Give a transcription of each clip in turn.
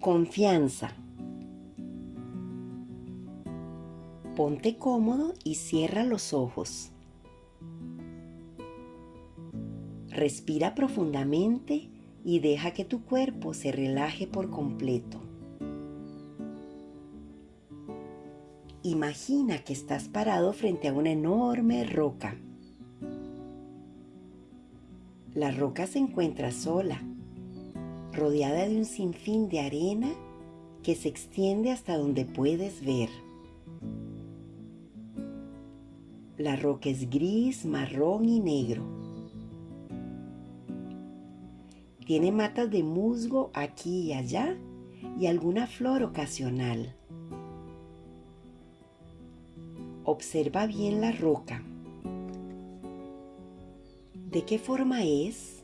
Confianza. Ponte cómodo y cierra los ojos. Respira profundamente y deja que tu cuerpo se relaje por completo. Imagina que estás parado frente a una enorme roca. La roca se encuentra sola rodeada de un sinfín de arena que se extiende hasta donde puedes ver. La roca es gris, marrón y negro. Tiene matas de musgo aquí y allá y alguna flor ocasional. Observa bien la roca. ¿De qué forma es?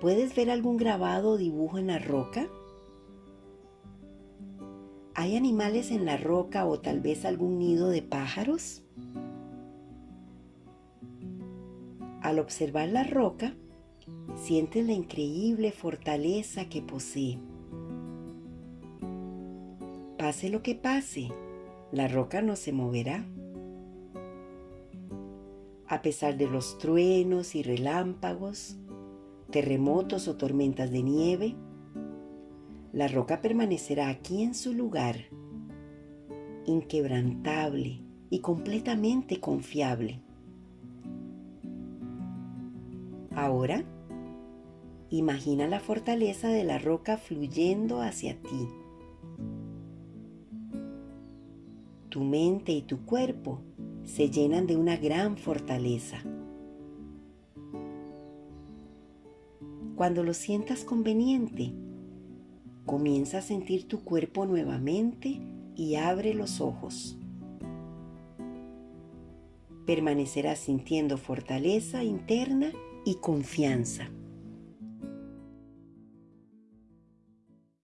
¿Puedes ver algún grabado o dibujo en la roca? ¿Hay animales en la roca o tal vez algún nido de pájaros? Al observar la roca, sientes la increíble fortaleza que posee. Pase lo que pase, la roca no se moverá. A pesar de los truenos y relámpagos, terremotos o tormentas de nieve, la roca permanecerá aquí en su lugar, inquebrantable y completamente confiable. Ahora, imagina la fortaleza de la roca fluyendo hacia ti. Tu mente y tu cuerpo se llenan de una gran fortaleza. Cuando lo sientas conveniente, comienza a sentir tu cuerpo nuevamente y abre los ojos. Permanecerás sintiendo fortaleza interna y confianza.